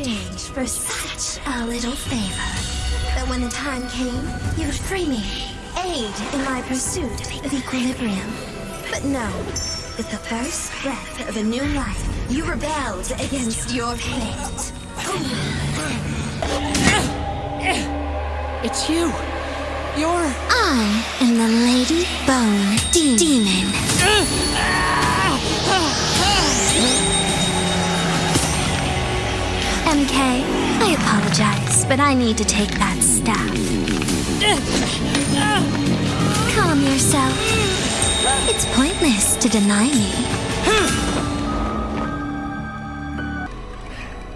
exchange for such a little favor. That when the time came, you would free me, aid in my pursuit of equilibrium. But no, with the first breath of a new life, you rebelled against your fate. It's you. You're. I am the Lady Bone De- Demon. MK, I apologize, but I need to take that staff. Calm yourself. It's pointless to deny me.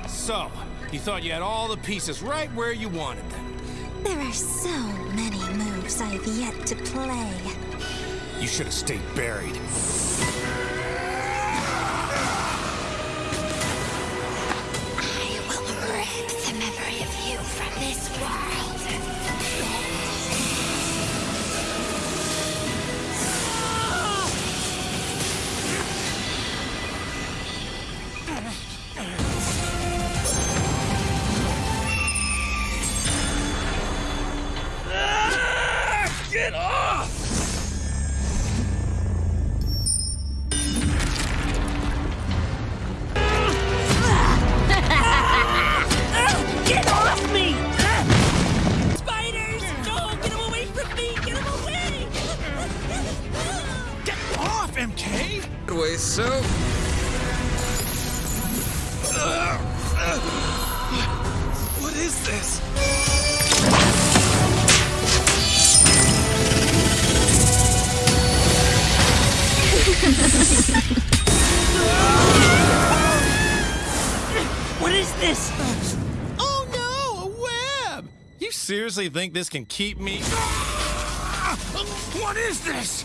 So, you thought you had all the pieces right where you wanted them. There are so many moves I have yet to play. You should have stayed buried. Way so. What is this? What is this? Oh no, a web! You seriously think this can keep me? What is this?